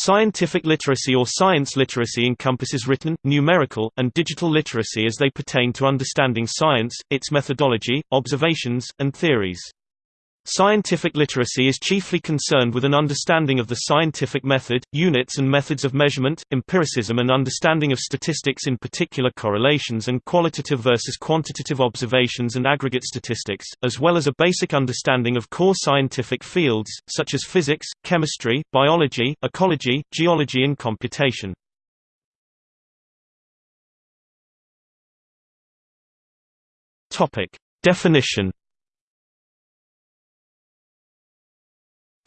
Scientific literacy or science literacy encompasses written, numerical, and digital literacy as they pertain to understanding science, its methodology, observations, and theories. Scientific literacy is chiefly concerned with an understanding of the scientific method, units and methods of measurement, empiricism and understanding of statistics in particular correlations and qualitative versus quantitative observations and aggregate statistics, as well as a basic understanding of core scientific fields, such as physics, chemistry, biology, ecology, geology and computation. Definition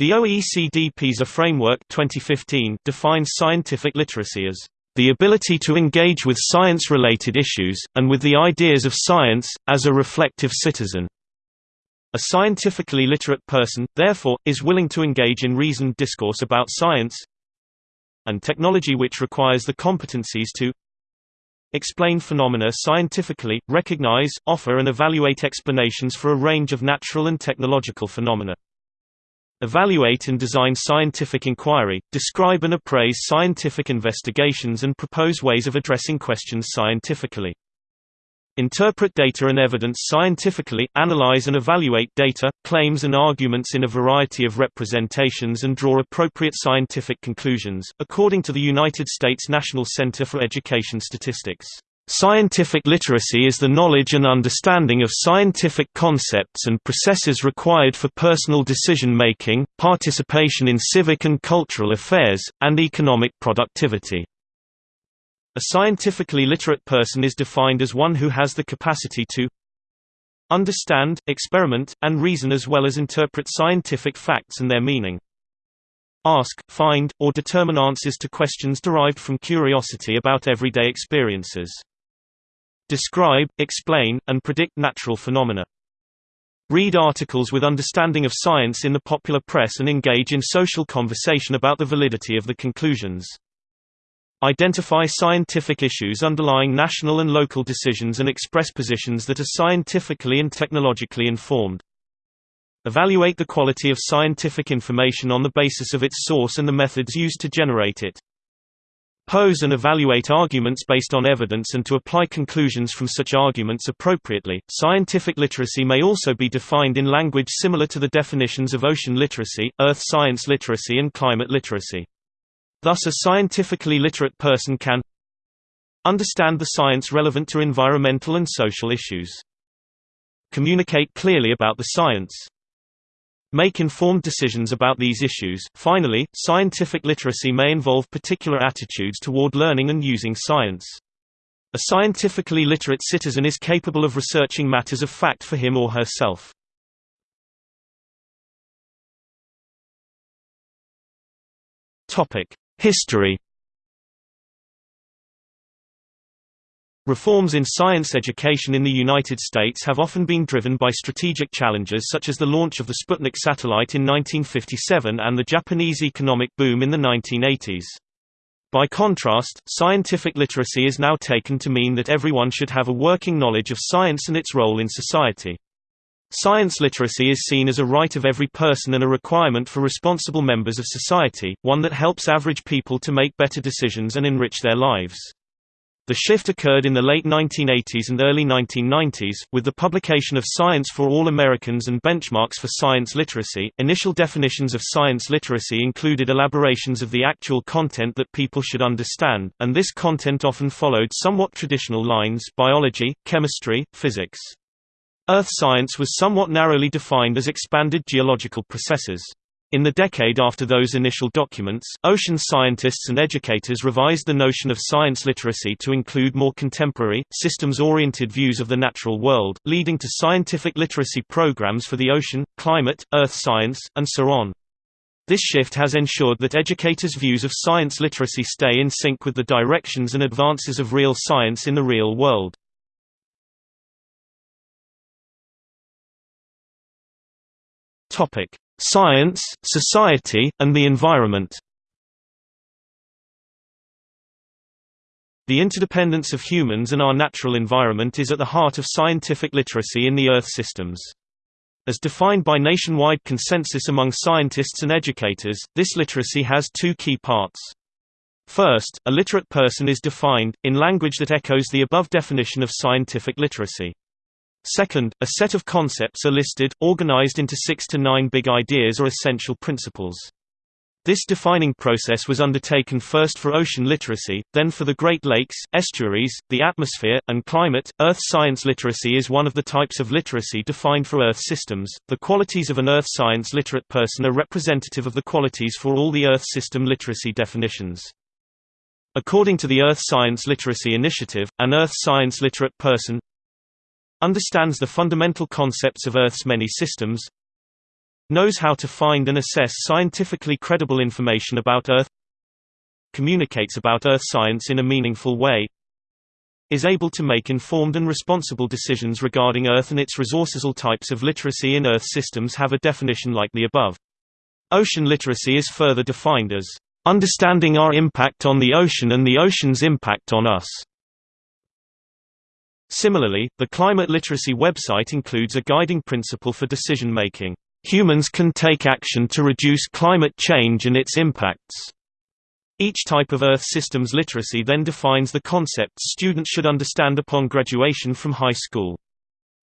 The OECD PISA framework 2015 defines scientific literacy as the ability to engage with science-related issues, and with the ideas of science, as a reflective citizen. A scientifically literate person, therefore, is willing to engage in reasoned discourse about science and technology which requires the competencies to explain phenomena scientifically, recognize, offer and evaluate explanations for a range of natural and technological phenomena. Evaluate and design scientific inquiry, describe and appraise scientific investigations and propose ways of addressing questions scientifically. Interpret data and evidence scientifically, analyze and evaluate data, claims and arguments in a variety of representations and draw appropriate scientific conclusions, according to the United States National Center for Education Statistics. Scientific literacy is the knowledge and understanding of scientific concepts and processes required for personal decision-making, participation in civic and cultural affairs, and economic productivity. A scientifically literate person is defined as one who has the capacity to understand, experiment, and reason as well as interpret scientific facts and their meaning. Ask, find, or determine answers to questions derived from curiosity about everyday experiences describe, explain, and predict natural phenomena. Read articles with understanding of science in the popular press and engage in social conversation about the validity of the conclusions. Identify scientific issues underlying national and local decisions and express positions that are scientifically and technologically informed. Evaluate the quality of scientific information on the basis of its source and the methods used to generate it. Pose and evaluate arguments based on evidence and to apply conclusions from such arguments appropriately. Scientific literacy may also be defined in language similar to the definitions of ocean literacy, earth science literacy, and climate literacy. Thus, a scientifically literate person can understand the science relevant to environmental and social issues, communicate clearly about the science, Make informed decisions about these issues. Finally, scientific literacy may involve particular attitudes toward learning and using science. A scientifically literate citizen is capable of researching matters of fact for him or herself. History Reforms in science education in the United States have often been driven by strategic challenges such as the launch of the Sputnik satellite in 1957 and the Japanese economic boom in the 1980s. By contrast, scientific literacy is now taken to mean that everyone should have a working knowledge of science and its role in society. Science literacy is seen as a right of every person and a requirement for responsible members of society, one that helps average people to make better decisions and enrich their lives. The shift occurred in the late 1980s and early 1990s, with the publication of Science for All Americans and Benchmarks for Science Literacy. Initial definitions of science literacy included elaborations of the actual content that people should understand, and this content often followed somewhat traditional lines biology, chemistry, physics. Earth science was somewhat narrowly defined as expanded geological processes. In the decade after those initial documents, ocean scientists and educators revised the notion of science literacy to include more contemporary, systems-oriented views of the natural world, leading to scientific literacy programs for the ocean, climate, earth science, and so on. This shift has ensured that educators' views of science literacy stay in sync with the directions and advances of real science in the real world. Topic: Science, Society, and the Environment The interdependence of humans and our natural environment is at the heart of scientific literacy in the Earth systems. As defined by nationwide consensus among scientists and educators, this literacy has two key parts. First, a literate person is defined, in language that echoes the above definition of scientific literacy. Second, a set of concepts are listed, organized into six to nine big ideas or essential principles. This defining process was undertaken first for ocean literacy, then for the Great Lakes, estuaries, the atmosphere, and climate. Earth science literacy is one of the types of literacy defined for Earth systems. The qualities of an Earth science literate person are representative of the qualities for all the Earth system literacy definitions. According to the Earth Science Literacy Initiative, an Earth science literate person understands the fundamental concepts of Earth's many systems, knows how to find and assess scientifically credible information about Earth communicates about Earth science in a meaningful way is able to make informed and responsible decisions regarding Earth and its resources. All types of literacy in Earth systems have a definition like the above. Ocean literacy is further defined as understanding our impact on the ocean and the ocean's impact on us. Similarly, the climate literacy website includes a guiding principle for decision making. Humans can take action to reduce climate change and its impacts. Each type of Earth systems literacy then defines the concepts students should understand upon graduation from high school.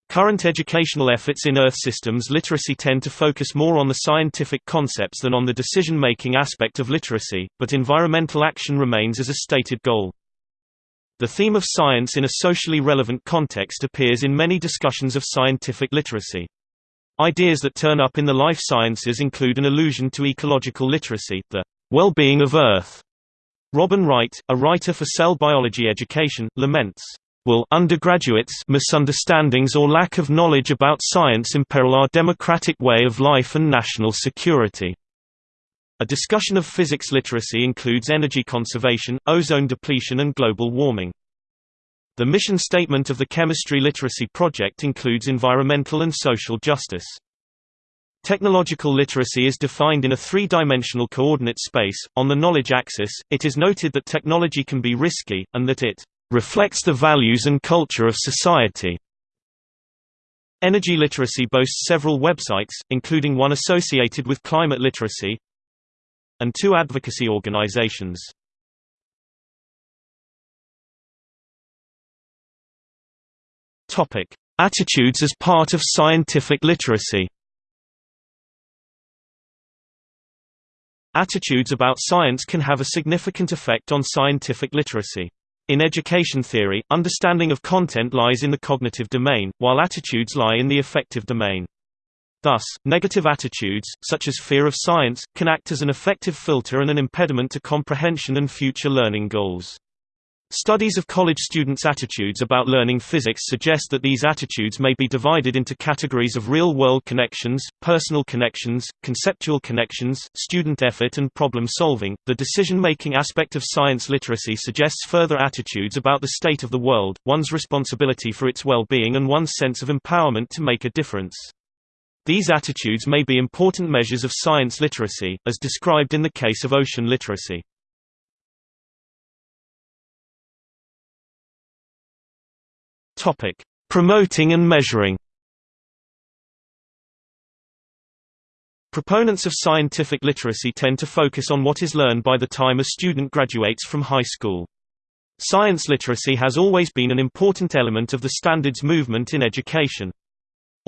Current educational efforts in Earth systems literacy tend to focus more on the scientific concepts than on the decision-making aspect of literacy, but environmental action remains as a stated goal. The theme of science in a socially relevant context appears in many discussions of scientific literacy. Ideas that turn up in the life sciences include an allusion to ecological literacy, the well-being of Earth. Robin Wright, a writer for cell biology education, laments, Will undergraduates misunderstandings or lack of knowledge about science imperil our democratic way of life and national security? A discussion of physics literacy includes energy conservation, ozone depletion and global warming. The mission statement of the Chemistry Literacy Project includes environmental and social justice. Technological literacy is defined in a three-dimensional coordinate space. On the knowledge axis, it is noted that technology can be risky, and that it reflects the values and culture of society. Energy literacy boasts several websites, including one associated with climate literacy, and two advocacy organizations. Topic: Attitudes as part of scientific literacy. Attitudes about science can have a significant effect on scientific literacy. In education theory, understanding of content lies in the cognitive domain, while attitudes lie in the affective domain. Thus, negative attitudes, such as fear of science, can act as an affective filter and an impediment to comprehension and future learning goals. Studies of college students' attitudes about learning physics suggest that these attitudes may be divided into categories of real-world connections, personal connections, conceptual connections, student effort and problem solving. The decision-making aspect of science literacy suggests further attitudes about the state of the world, one's responsibility for its well-being and one's sense of empowerment to make a difference. These attitudes may be important measures of science literacy, as described in the case of ocean literacy. Topic: Promoting and measuring. Proponents of scientific literacy tend to focus on what is learned by the time a student graduates from high school. Science literacy has always been an important element of the standards movement in education.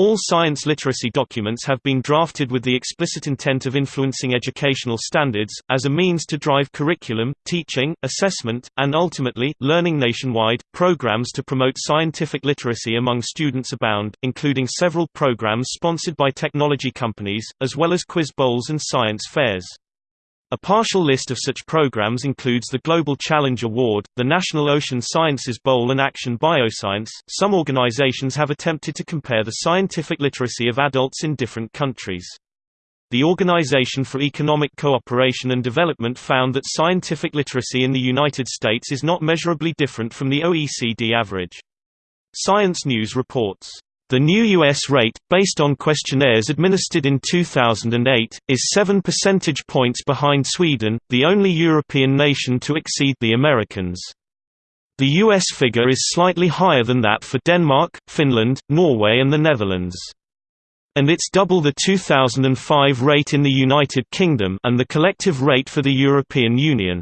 All science literacy documents have been drafted with the explicit intent of influencing educational standards, as a means to drive curriculum, teaching, assessment, and ultimately, learning nationwide. Programs to promote scientific literacy among students abound, including several programs sponsored by technology companies, as well as quiz bowls and science fairs. A partial list of such programs includes the Global Challenge Award, the National Ocean Sciences Bowl and Action Bioscience. Some organizations have attempted to compare the scientific literacy of adults in different countries. The Organization for Economic Cooperation and Development found that scientific literacy in the United States is not measurably different from the OECD average. Science News reports the new U.S. rate, based on questionnaires administered in 2008, is 7 percentage points behind Sweden, the only European nation to exceed the Americans. The U.S. figure is slightly higher than that for Denmark, Finland, Norway and the Netherlands. and it's double the 2005 rate in the United Kingdom and the collective rate for the European Union.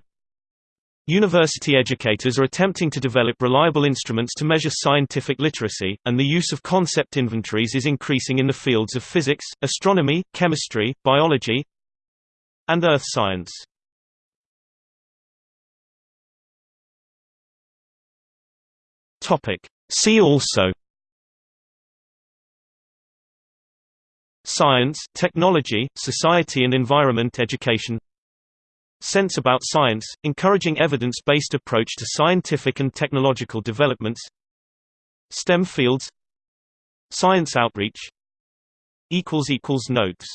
University educators are attempting to develop reliable instruments to measure scientific literacy, and the use of concept inventories is increasing in the fields of physics, astronomy, chemistry, biology, and earth science. See also Science, technology, society and environment education Sense about science, encouraging evidence-based approach to scientific and technological developments. STEM fields. Science outreach. Notes